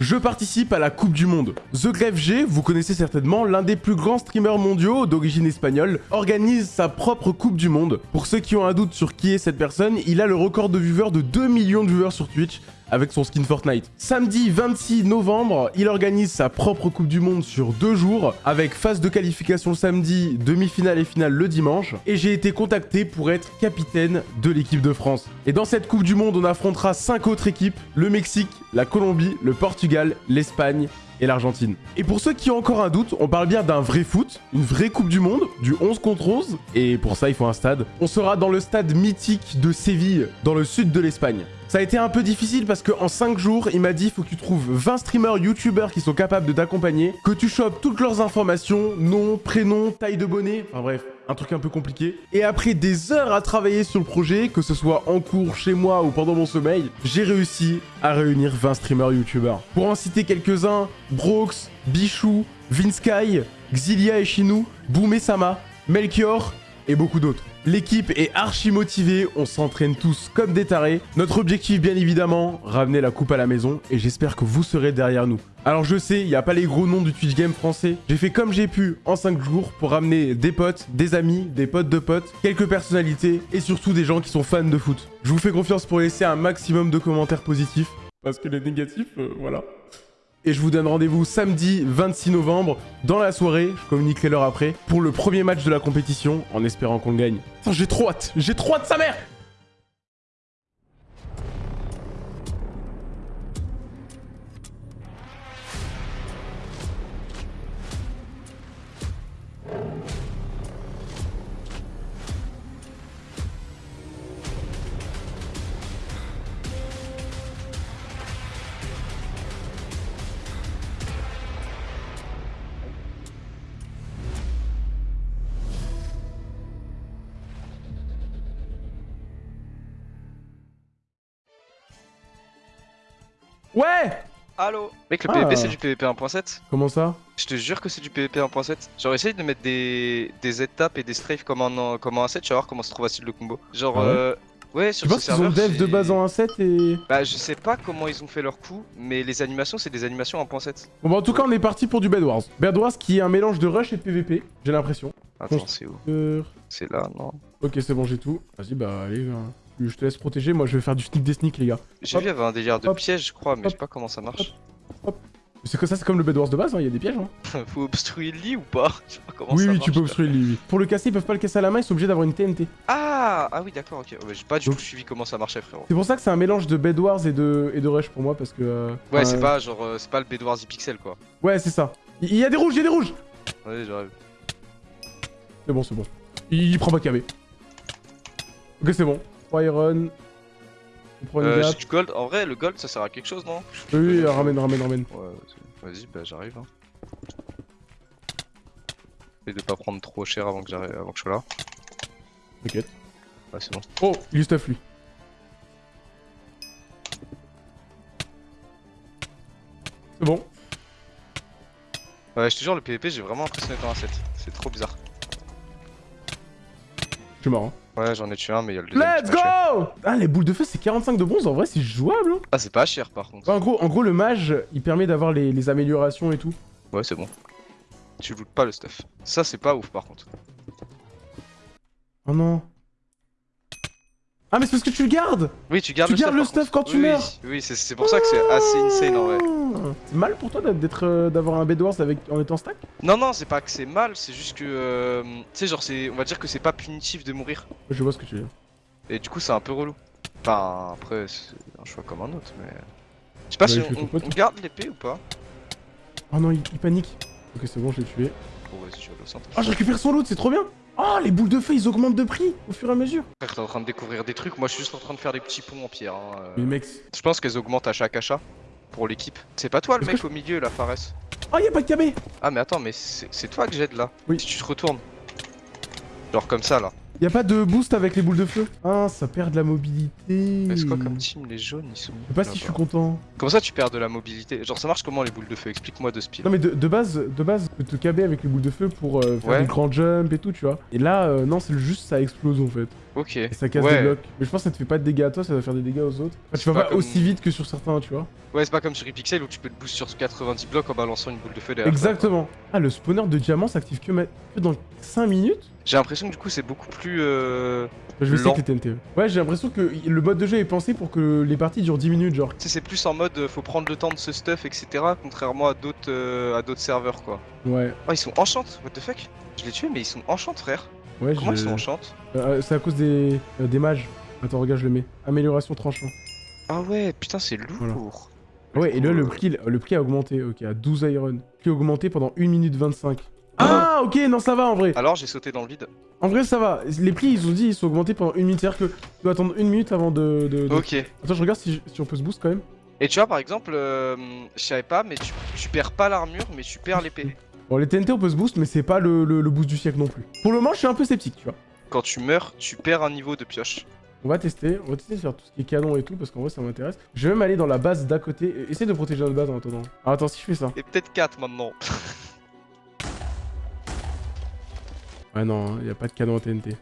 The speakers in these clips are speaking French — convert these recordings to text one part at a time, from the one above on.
Je participe à la Coupe du Monde. The vous connaissez certainement, l'un des plus grands streamers mondiaux d'origine espagnole, organise sa propre Coupe du Monde. Pour ceux qui ont un doute sur qui est cette personne, il a le record de viewers de 2 millions de viewers sur Twitch avec son skin Fortnite. Samedi 26 novembre, il organise sa propre Coupe du Monde sur deux jours, avec phase de qualification le samedi, demi-finale et finale le dimanche, et j'ai été contacté pour être capitaine de l'équipe de France. Et dans cette Coupe du Monde, on affrontera cinq autres équipes, le Mexique, la Colombie, le Portugal, l'Espagne et l'Argentine. Et pour ceux qui ont encore un doute, on parle bien d'un vrai foot, une vraie Coupe du Monde, du 11 contre 11, et pour ça il faut un stade. On sera dans le stade mythique de Séville, dans le sud de l'Espagne. Ça a été un peu difficile parce qu'en 5 jours, il m'a dit faut que tu trouves 20 streamers, youtubeurs qui sont capables de t'accompagner, que tu chopes toutes leurs informations, nom, prénom, taille de bonnet, enfin bref, un truc un peu compliqué. Et après des heures à travailler sur le projet, que ce soit en cours, chez moi ou pendant mon sommeil, j'ai réussi à réunir 20 streamers youtubeurs. Pour en citer quelques-uns, Brox, Bichou, Vinsky, Xilia et Chinou, Boumé Sama, Melchior et beaucoup d'autres. L'équipe est archi motivée, on s'entraîne tous comme des tarés. Notre objectif, bien évidemment, ramener la coupe à la maison et j'espère que vous serez derrière nous. Alors je sais, il n'y a pas les gros noms du Twitch Game français. J'ai fait comme j'ai pu en 5 jours pour ramener des potes, des amis, des potes de potes, quelques personnalités et surtout des gens qui sont fans de foot. Je vous fais confiance pour laisser un maximum de commentaires positifs. Parce que les négatifs, euh, voilà. Et je vous donne rendez-vous samedi 26 novembre dans la soirée, je communiquerai l'heure après, pour le premier match de la compétition, en espérant qu'on le gagne. J'ai trop hâte J'ai trop hâte, sa mère Ouais Allo Mec, le Ah. PVP c'est du PVP 1.7 Comment ça Je te jure que c'est du PVP 1.7. Genre, essaye de mettre des, des étapes et des strafes comme en, comme en 1.7, tu vas voir comment c'est trop facile le combo. Genre, Ah ouais euh. Ouais, sur Tu penses qu'ils ont dev de base en 1.7 et... Bah, je sais pas comment ils ont fait leur coup, mais les animations, c'est des animations en 1.7. Bon bah en tout cas on est parti pour du Bed Wars. Bed Wars qui est un mélange de rush et de PVP, j'ai l'impression. Attends, c'est où? C'est là, non? Ok c'est bon j'ai tout. Vas-y bah allez, hein. Je te laisse protéger, moi je vais faire du sneak des sneaks les gars. J'ai Hop. vu, il y avait un délire de Hop. piège, je crois, mais je Hop. sais pas comment ça marche. C'est que ça c'est comme le Bed Wars de base, hein, il y a des pièges. Hein. Faut obstruer le lit ou pas? Je sais pas comment oui ça oui marche. tu peux obstruer lui, oui. Pour le casser ils peuvent pas le casser à la main, ils sont obligés d'avoir une TNT. Ah Ah oui, d'accord, ok. J'ai pas du Donc- tout suivi comment ça marchait, frérot. C'est pour ça que c'est un mélange de Bed Wars et de, et de rush pour moi parce que... euh, Ouais, c'est euh, pas genre, euh, c'est pas le Bedwars pixel quoi. Ouais c'est ça. Il y a des rouges, il y a des rouges Ouais, j'arrive. C'est bon c'est bon. Il, il prend pas KB. Ok c'est bon. 3 iron. On prend une Euh, du gold. En vrai, le gold ça sert à quelque chose, non? Oui, oui, ramène, ramène, ramène. Ouais, vas-y, bah j'arrive. Hein. Et de pas prendre trop cher avant que j'arrive, avant que je sois là. T'inquiète. Ouais, c'est bon. Oh, il stuff lui. C'est bon. Ouais, je te jure, le PVP, j'ai vraiment impressionné par un set. C'est trop bizarre. Je suis mort. Hein. Ouais, j'en ai tué un, mais il y a le deuxième. Let's go Ah, les boules de feu, c'est 45 de bronze. En vrai, c'est jouable. Hein. Ah, c'est pas cher par contre. Ouais, en, gros, en gros, le mage, il permet d'avoir les, les améliorations et tout. Ouais, c'est bon. Tu lootes pas le stuff. Ça, c'est pas ouf par contre. Oh non. Ah, mais c'est parce que tu le gardes Oui, tu gardes Tu le gardes stuff. le stuff quand tu Oui, meurs. Oui, oui, c'est- c'est pour ça que c'est assez insane en vrai. Ah. C'est mal pour toi d'être, euh, d'avoir un Bed Wars avec, en étant stack? Non, non, c'est pas que c'est mal, c'est juste que. euh, tu sais, genre, c'est. On va dire que c'est pas punitif de mourir. Je vois ce que tu veux. Et du coup, c'est un peu relou. Enfin, après, c'est un choix comme un autre, mais. Je sais pas Ouais, si on, garde l'épée ou pas. Oh non, il, il panique. Ok, c'est bon, je l'ai tué. Bon, vas-y, je vais le centre. Oh, je récupère son loot, c'est trop bien Oh, les boules de feu, ils augmentent de prix au fur et à mesure Frère, t'es en train de découvrir des trucs, moi je suis juste en train de faire des petits ponts en pierre. hein, euh. Mais mec... Je pense qu'elles augmentent à chaque achat pour l'équipe. C'est pas toi le mec au milieu là, Fares Oh, y'a pas de KB Ah, mais attends, mais c'est toi que j'aide là. Oui. Si tu te retournes. Genre comme ça là. Y'a pas de boost avec les boules de feu? Ah, ça perd de la mobilité Mais c'est quoi comme team Les jaunes ils sont. Je sais pas si je suis content. Comment ça tu perds de la mobilité? Genre ça marche comment les boules de feu? Explique-moi de speed. Non mais de, de base, de base, tu peux te KB avec les boules de feu pour euh, faire Ouais. des grands jumps et tout, tu vois. Et là, euh, non, c'est juste ça explose en fait. Ok. Et ça casse ouais. des blocs. Mais je pense que ça te fait pas de dégâts à toi, ça va faire des dégâts aux autres. Enfin, tu vas pas pas comme- aussi vite que sur certains, tu vois. Ouais, c'est pas comme sur Epixel où tu peux te boost sur 90 blocs en balançant une boule de feu derrière. Exactement. Ah, le spawner de diamants s'active que, ma- que dans 5 minutes? J'ai l'impression que du coup c'est beaucoup plus. Euh... Bah, Je vais avec les TNT. Ouais, j'ai l'impression que le mode de jeu est pensé pour que les parties durent 10 minutes, genre. Tu sais, c'est plus en mode euh, faut prendre le temps de ce stuff, etc. Contrairement à d'autres euh, à d'autres serveurs quoi. Ouais. Oh, ils sont enchant, what the fuck? Je l'ai tué, mais ils sont enchant, frère. Ouais, Comment ils sont enchant Euh, c'est à cause des, euh, des mages. Attends, regarde, je le mets. Amélioration tranchant. Ah ouais, putain, c'est Voilà. lourd. Ouais, et là, le prix, le prix a augmenté, ok, à 12 iron. Prix augmenté pendant 1 minute 25. Ah, ok, non, ça va en vrai. Alors j'ai sauté dans le vide. En vrai, ça va. Les prix, ils ont dit, ils sont augmentés pendant 1 minute. C'est-à-dire que tu dois attendre 1 minute avant de. de- de- Ok. Attends, je regarde si, je- si on peut se boost quand même. Et tu vois, par exemple, euh, je savais pas, mais tu, tu perds pas l'armure, mais tu perds l'épée. Bon, les TNT, on peut se boost, mais c'est pas le, le- le boost du siècle non plus. Pour le moment, je suis un peu sceptique, tu vois. Quand tu meurs, tu perds un niveau de pioche. On va tester, on va tester sur tout ce qui est canon et tout, parce qu'en vrai, ça m'intéresse. Je vais même aller dans la base d'à côté. et Essaye de protéger notre base en attendant. Alors, attends, si je fais ça. Et peut-être 4 maintenant. Ouais, non, il y a pas de canon en TNT.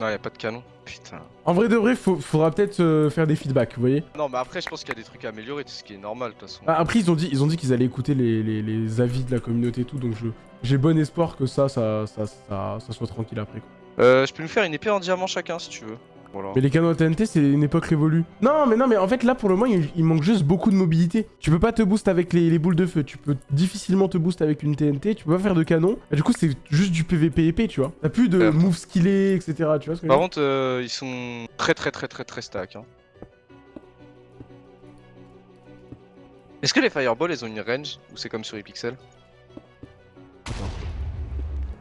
Non, y a pas de canon. Putain. En vrai de vrai, faut- faudra peut-être euh, faire des feedbacks, vous voyez. Non, mais après, je pense qu'il y a des trucs à améliorer, ce qui est normal de toute façon. Ah, après, ils ont dit ils ont dit qu'ils allaient écouter les, les- les avis de la communauté et tout, donc j'ai bon espoir que ça, ça, ça, ça, ça soit tranquille après. Quoi. Euh, je peux nous faire une épée en diamant chacun si tu veux. Voilà. Mais les canons à TNT, c'est une époque révolue. Non, mais non, mais en fait, là, pour le moment, il, il manque juste beaucoup de mobilité. Tu peux pas te boost avec les, les boules de feu. Tu peux difficilement te boost avec une TNT. Tu peux pas faire de canon. Et du coup, c'est juste du PVP épée, tu vois. T'as plus de Euh. moves skillés, etc. Tu vois ce que Par contre, euh, ils sont très très très très très stack. Hein. Est-ce que les fireballs, elles ont une range ou c'est comme sur Epixel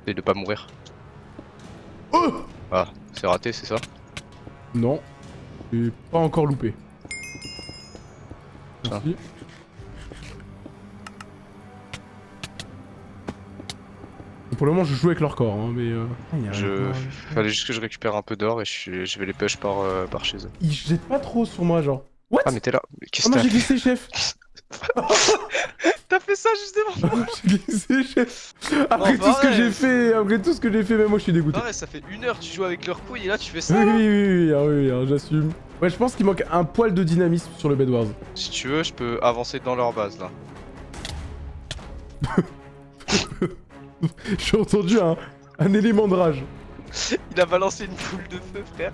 Et de pas mourir. Oh Ah, c'est raté, c'est ça Non. J'ai pas encore loupé. Merci. Pour le moment, je joue avec leur corps, hein, mais. euh, ah, il y a Je... un- Fallait juste que je récupère un peu d'or et je, je vais les push par, euh, par chez eux. Ils jettent pas trop sur moi, genre. What? Ah mais t'es là, Ah qu'est-ce non, que j'ai t'as glissé, chef ça justement Après Non, tout ce que pareil. j'ai fait, après tout ce que j'ai fait, même moi je suis dégoûté. Ouais, ça fait une heure que tu joues avec leur couille et là tu fais Oui, ça oui, oui, oui, ah oui, hein, j'assume. Ouais, je pense qu'il manque un poil de dynamisme sur le Bed Wars. Si tu veux, je peux avancer dans leur base là. J'ai entendu un, un élément de rage. Il a balancé une boule de feu, frère.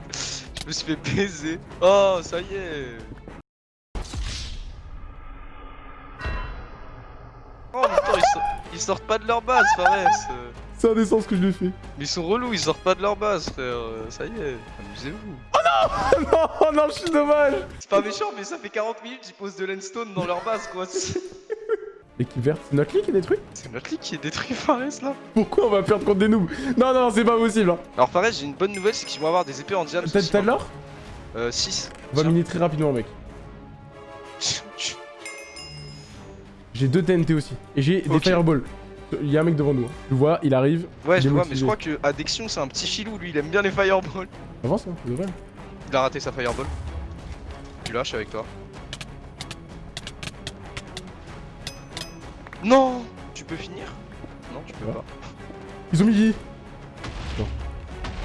Je me suis fait baiser. Oh, ça y est. Oh, mais attends, ils, sortent- ils sortent pas de leur base, Fares. C'est indécent ce que je lui ai fait. Mais ils sont relous, ils sortent pas de leur base, frère. euh, Ça y est, amusez-vous. non, oh non, je suis dommage C'est pas méchant, mais ça fait 40 minutes qu'ils posent de l'endstone dans leur base, quoi. L'équipe verte, c'est notre ligue qui est détruite c'est notre ligue qui est détruit, Fares, là. Pourquoi on va perdre contre des noobs Non, non, c'est pas possible. Hein. Alors, Fares, j'ai une bonne nouvelle, c'est qu'ils vont avoir des épées en diamant. T'as t'as de l'or Euh, 6. On va miner très rapidement, mec. J'ai deux TNT aussi. Et j'ai des fireballs. Il y a un mec devant nous. hein. Tu le vois, il arrive. Ouais, Il je vois, mais je crois que Addiction, c'est un petit filou, lui, il aime bien les fireballs. Avance, hein, ça devrait. Il a raté sa fireball. Tu lâches avec toi. Non Tu peux finir? Non, tu peux Ouais. pas. Ils ont midi.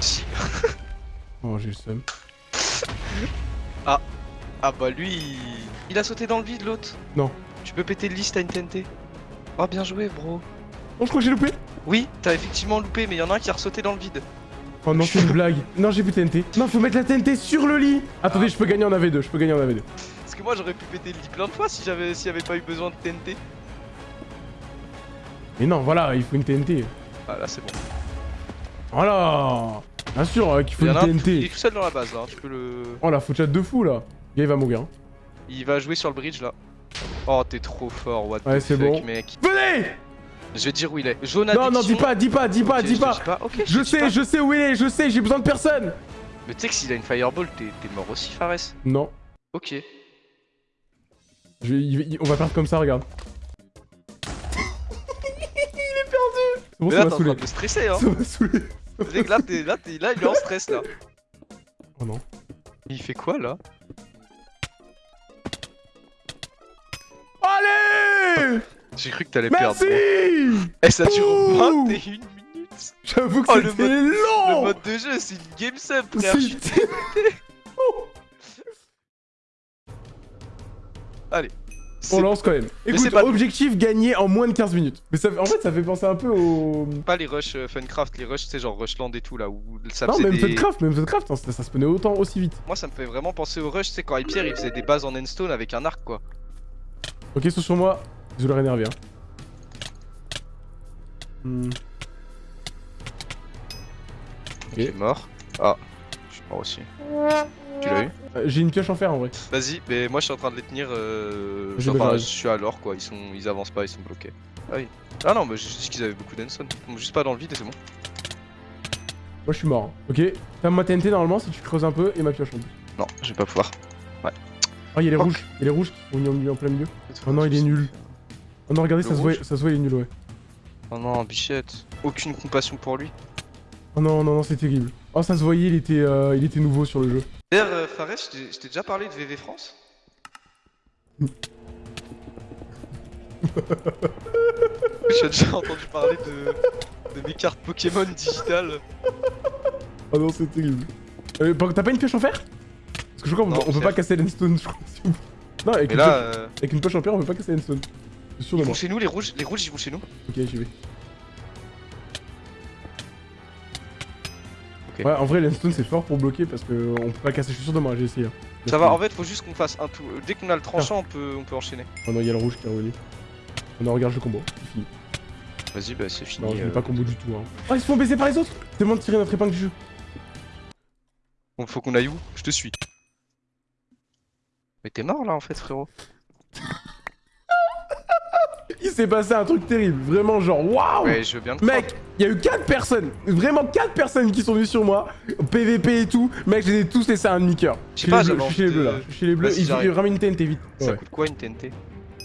Si. Oh, j'ai le seum. Ah bah lui, il a sauté dans le vide l'autre. Non. Tu peux péter le liste à une TNT. Oh bien joué bro. Oh, je crois que j'ai loupé. Oui, t'as effectivement loupé, mais il y en a un qui a ressauté dans le vide. Oh non, c'est une blague. Non, j'ai plus TNT. Non, faut mettre la TNT sur le lit. Attendez, Ah. je peux gagner en AV2. Je peux gagner en AV2. Parce que moi j'aurais pu péter le lit plein de fois si j'avais s'il y avait pas eu besoin de TNT. Mais non, voilà, il faut une TNT. Ah là c'est bon. Voilà. Bien sûr euh, qu'il faut Il y une en un, il est TNT. tout seul dans la base là, hein, tu peux le... Oh la faut chat de fou là. Le gars il va mourir. hein. Il va jouer sur le bridge là. Oh t'es trop fort, what Ouais, the c'est fuck bon. mec. Venez Je vais dire où il est. Jaune Non, non, dis pas, dis pas, dis pas, dis pas. Je sais, pas. je sais où il est, je sais, j'ai besoin de personne. Mais tu sais que s'il a une fireball, t'es mort aussi, Fares. Non. Ok. Je vais- il- il- on va perdre comme ça, regarde. il est perdu. Bon, Mais ça là, t'es en train de stresser, hein. Ça m'a saoulé. Là, t'es là, t'es là, il est en stress là. Oh non. Il fait quoi là? Allez J'ai cru que t'allais Merci perdre. gros. Eh, ça dure Ouh 21 minutes. J'avoue que Oh, c'était mode- Le long mode de jeu, c'est une game sub, frère. C'était- C'est On lance quand même. Écoute, pas- objectif gagné en moins de 15 minutes. Mais ça, en fait, ça fait penser un peu au... pas les rushs euh, Funcraft, les rushs, c'est genre Rushland et tout là où ça Non, même des... Floodcraft, même Floodcraft, hein, ça, ça se prenait autant aussi vite. Moi ça me fait vraiment penser au rush, c'est quand Hypierre il faisait des bases en endstone avec un arc quoi. Ok, sauf sur moi. Je l'aurais énervé. Hein. Hmm. Ok. Il est mort. Ah, je suis mort aussi. Tu l'as eu Euh, J'ai une pioche en fer en vrai. Vas-y, mais moi je suis en train de les tenir. Euh... Enfin, je suis à l'or quoi, ils sont, ils avancent pas, ils sont bloqués. Ah oui. Ah non, mais j'ai dit qu'ils avaient beaucoup. Ils tombent juste pas dans le vide et c'est bon. Moi je suis mort. hein. Ok, t'as ma TNT normalement si tu creuses un peu et ma pioche en plus. Non, je vais pas pouvoir. Oh, il y a les Fuck. rouges. Il y a les rouges qui sont mis en, plein milieu. Oh non, il est nul. Oh non, regardez, Le ça se, voit, ça se voit, il est nul, ouais. Oh non, bichette. Aucune compassion pour lui. Oh non, non, non, c'est terrible. Oh, ça se voyait, il était, euh, il était nouveau sur le jeu. D'ailleurs, euh, Fares, je t'ai- déjà parlé de VV France J'ai déjà entendu parler de, de mes cartes Pokémon digitales. Oh non, c'est terrible. Euh, T'as pas une pioche en fer? Parce que je crois qu'on peut- on pas casser l'endstone, je crois. Non, avec Mais une, là, pioche, euh, avec une pioche en fer, on peut pas casser l'endstone. Sûr de ils moi. vont chez nous, les rouges, les rouges ils vont chez nous. Ok, j'y vais. Ouais, en vrai, l'endstone c'est fort pour bloquer parce que on peut pas casser, je suis sûr de moi, j'ai essayé. hein. Ça va, en fait, faut juste qu'on fasse un tout. Dès qu'on a le tranchant, on peut, on peut enchaîner. Oh non, il y a le rouge qui est revenu. Oh non, regarde le combo, c'est fini. Vas-y, bah c'est fini. Non, je euh. vais pas combo du tout. Hein. Oh, ils se font baiser par les autres C'est de tirer notre épingle du jeu. Bon, faut qu'on aille où? Je te suis. Mais t'es mort là en fait, frérot. Il s'est passé un truc terrible, vraiment genre waouh Ouais, Mec, il y a eu 4 personnes, vraiment 4 personnes qui sont venues sur moi, PVP et tout. Mec, je les ai tous laissés à un demi-coeur. Je suis chez les bleus là. Je suis chez les bleus, Vas-y, il, j'arrive. il ramène une TNT vite. Ça Ouais. coûte quoi une TNT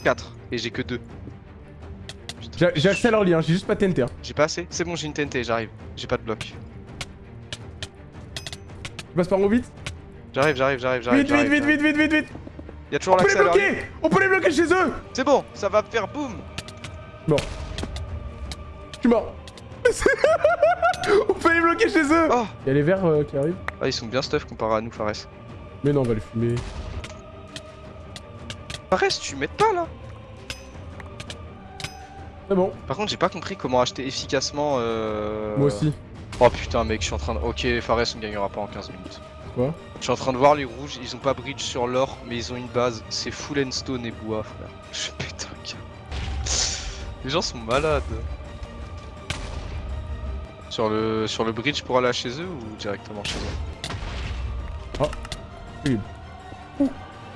4 et j'ai que 2. J'ai accès à leur lien, j'ai juste pas de TNT. Hein. J'ai pas assez C'est bon, j'ai une TNT, j'arrive. J'ai pas de bloc. Je passe par où vite? J'arrive, j'arrive, j'arrive, j'arrive. Vite, vite, vite, vite, vite, vite, vite Y'a toujours On peut les l'accès à leur ligne. bloquer On peut les bloquer chez eux C'est bon, ça va faire boum Je suis mort. on peut les bloquer chez eux Oh Il y a les verts euh, qui arrivent. Ah, ils sont bien stuff comparé à nous, Fares. Mais non, on va les fumer. Fares, tu m'aides pas là? C'est bon, Par contre, j'ai pas compris comment acheter efficacement. Euh... moi aussi. Oh putain, mec, je suis en train de. Ok, Fares, on gagnera pas en 15 minutes. Quoi Je suis en train de voir les rouges, ils ont pas bridge sur l'or, mais ils ont une base. C'est full endstone et bois, frère. Je pète un câble. Les gens sont malades. Sur le, sur le bridge pour aller chez eux ou directement chez eux?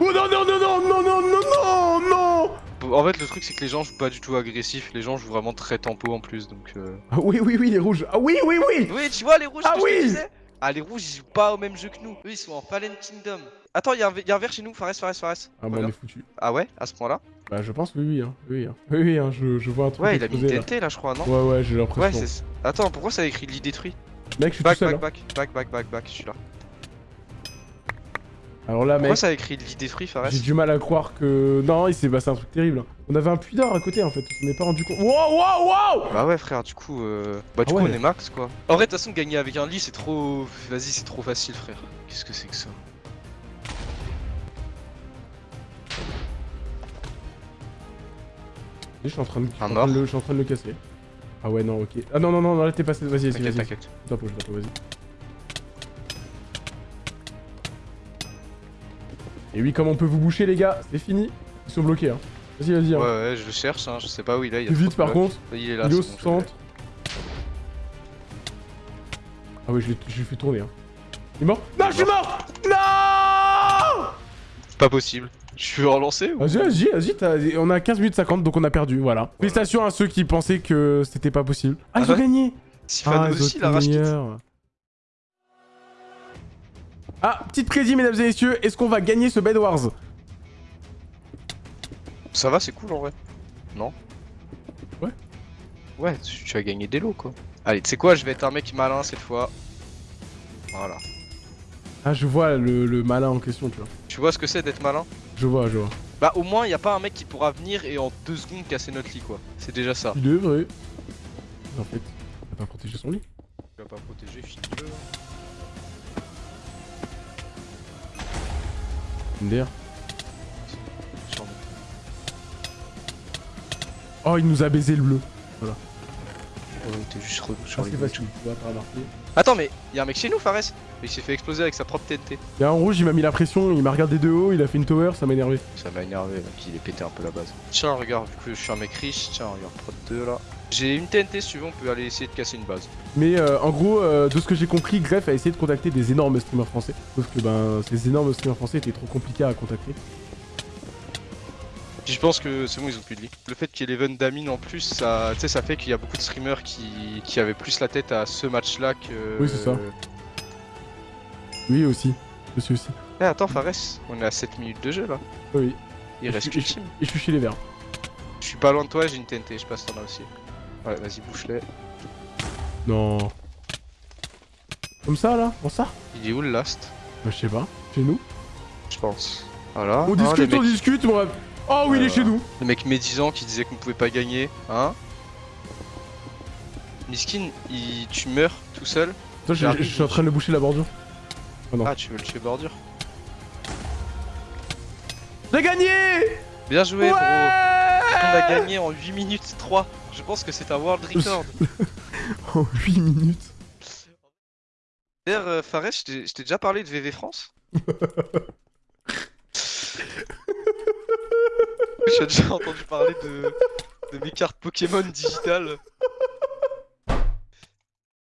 Oh non, non, non, non, non, non, non, non, non En fait, le truc, c'est que les gens jouent pas du tout agressif, les gens jouent vraiment très tempo en plus, donc. Euh... Ah oui, oui, oui, les rouges. Ah oui, oui, oui Oui, tu vois les rouges Ah que je te oui disais? Ah, les rouges, ils jouent pas au même jeu que nous. Eux, ils sont en Fallen Kingdom. Attends, y'a un, y a un verre chez nous, Fares, Fares, Fares. Ah bah on est foutu. Ah ouais, à ce point-là Bah je pense oui, oui, hein. Oui, hein. Oui, oui, hein, je, je vois un truc Ouais, il a mis une là. TNT là, je crois, non Ouais, ouais, j'ai Ouais, l'impression. c'est. Attends, pourquoi ça a écrit lit détruit Mec, je suis Back, tout seul. back, hein. back, back, back, back, back, je suis là. Alors là, Pourquoi mec, ça a écrit lit détruit, Fares j'ai du mal à croire que... Non, il s'est passé un truc terrible. On avait un puits d'or à côté, en fait. On s'en est pas rendu compte. Wow, wow, wow Bah ouais, frère, du coup, euh... bah du Ah coup, ouais. on est max quoi. En vrai, de toute façon, gagner avec un lit, c'est trop. Vas-y, c'est trop facile, frère. Qu'est-ce que c'est que ça? Je suis en train de, je suis en train de le, je suis en train de le casser. Ah ouais, non, ok. Ah non, non, non, non là t'es passé. Vas-y, vas-y, vas-y. t'inquiète. Je t'approche, vas-y. Et oui, comme on peut vous boucher, les gars, c'est fini. Ils sont bloqués, hein. Vas-y, vas-y. Ouais, Hein. ouais, je le cherche, hein, je sais pas où il est. Il y a vite, par blocs. contre. Il est là. Il est au c'est bon, je l'ai. centre. Ah ouais, je l'ai fait tourner, hein. Il est mort? Non, je suis mort Non Pas possible. Je suis relancé ou Vas-y, vas-y, vas-y, on a 15 minutes 50, donc on a perdu, voilà. Félicitations à ceux qui pensaient que c'était pas possible. Ah, ils Ah ont ouais gagné ils ont aussi, la. Ah, petite prédit, mesdames et messieurs, est-ce qu'on va gagner ce Bed Wars Ça va, c'est cool en vrai. Non Ouais. Ouais, tu, as gagné des lots quoi. Allez, tu sais quoi, je vais être un mec malin cette fois. Voilà. Ah, je vois le, le malin en question, tu vois. Tu vois ce que c'est d'être malin Je vois, je vois. Bah au moins, y a pas un mec qui pourra venir et en deux secondes casser notre lit quoi. C'est déjà ça. Il est vrai. En fait, pas protéger son lit. Tu vas pas protéger, finis-le. Oh, il nous a baisé le bleu. Oh, t'es juste relou sur Ah, les c'est buts. facile, tu vas pas remarquer. Attends, mais y'a un mec chez nous, Fares Mais il s'est fait exploser avec sa propre TNT. Il y a un rouge, il m'a mis la pression, il m'a regardé de haut, il a fait une tower, ça m'a énervé. Ça m'a énervé, là, qu'il ait pété un peu la base. Tiens, regarde, vu que je suis un mec riche, tiens, regarde, prod 2 là. J'ai une TNT, si tu veux, on peut aller essayer de casser une base. Mais euh, en gros, euh, de ce que j'ai compris, Greff a essayé de contacter des énormes streamers français. Sauf que ben, ces énormes streamers français étaient trop compliqués à contacter. Puis je pense que c'est bon, ils ont plus de lit. Le fait qu'il y ait l'event d'Amine en plus, ça, tu sais, ça fait qu'il y a beaucoup de streamers qui, qui avaient plus la tête à ce match-là que. Oui, c'est ça. Oui, aussi. Aussi, aussi. Eh, attends, Fares, on est à 7 minutes de jeu là. Oui. Il Et reste je- je- team. Et je suis chez les verts. Je suis pas loin de toi, j'ai une TNT, je passe t'en as aussi. Ouais, vas-y, bouche-les. Non. Comme ça, là En ça? Il est où le last? Bah, je sais pas. Chez nous? Je pense. Voilà. On Ah, discute, on mecs- discute, rêve. Oh oui, il est chez nous Le mec médisant qui disait qu'on pouvait pas gagner, hein? Miskin, il... tu meurs tout seul? Attends, je, suis en train de boucher la bordure. Non. Ah, tu veux le tuer bordure? J'ai gagné Bien joué, Ouais bro On a gagné en 8 minutes 3. Je pense que c'est un world record. En 8 minutes. D'ailleurs, euh, Fares, je t'ai je t'ai déjà parlé de VV France J'ai déjà entendu parler de, de mes cartes Pokémon digitales.